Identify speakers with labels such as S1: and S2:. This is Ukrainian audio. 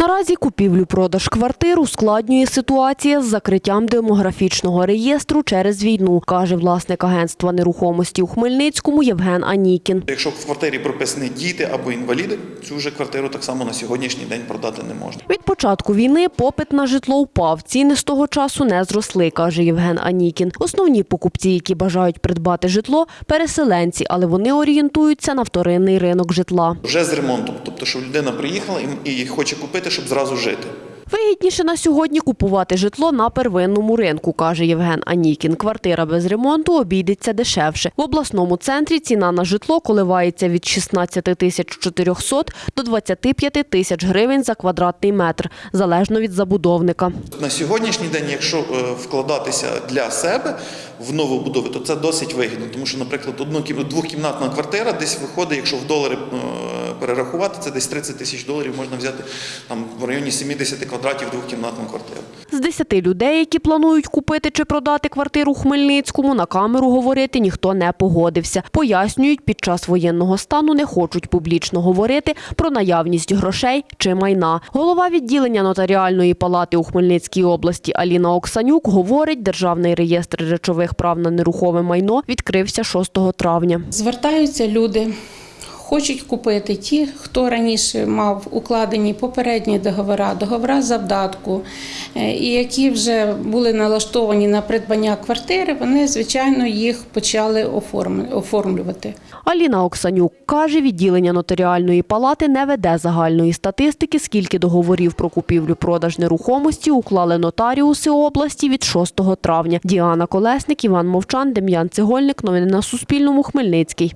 S1: Наразі купівлю-продаж квартир ускладнює ситуація з закриттям демографічного реєстру через війну, каже власник агентства нерухомості у Хмельницькому Євген Анікін.
S2: Якщо в квартирі прописані діти або інваліди, цю вже квартиру так само на сьогоднішній день продати не можна.
S1: Від початку війни попит на житло впав. Ціни з того часу не зросли, каже Євген Анікін. Основні покупці, які бажають придбати житло, переселенці, але вони орієнтуються на вторинний ринок житла.
S2: Вже з ремонтом, тобто, що людина приїхала і і хоче купити, щоб зразу жити.
S1: Вигідніше на сьогодні купувати житло на первинному ринку, каже Євген Анікін. Квартира без ремонту обійдеться дешевше. В обласному центрі ціна на житло коливається від 16 тисяч 400 до 25 тисяч гривень за квадратний метр, залежно від забудовника.
S2: На сьогоднішній день, якщо е, вкладатися для себе в нову будову, то це досить вигідно, тому що, наприклад, одну кім- двохкімнатна квартира десь виходить, якщо в долари е, перерахувати, це десь 30 тисяч доларів можна взяти там в районі 70 квадратів двохкімнатну квартиру.
S1: З 10 людей, які планують купити чи продати квартиру у Хмельницькому, на камеру говорити ніхто не погодився. Пояснюють, під час воєнного стану не хочуть публічно говорити про наявність грошей чи майна. Голова відділення нотаріальної палати у Хмельницькій області Аліна Оксанюк говорить, державний реєстр речових прав на нерухоме майно відкрився 6 травня.
S3: Звертаються люди, хочуть купити ті, хто раніше мав укладені попередні договори, договори завдатку, е, і які вже були налаштовані на придбання квартири, вони, звичайно, їх почали оформ- оформлювати.
S1: Аліна Оксанюк каже, відділення нотаріальної палати не веде загальної статистики, скільки договорів про купівлю-продаж нерухомості уклали нотаріуси області від 6 травня. Діана Колесник, Іван Мовчан, Дем'ян Цегольник. Новини на Суспільному. Хмельницький.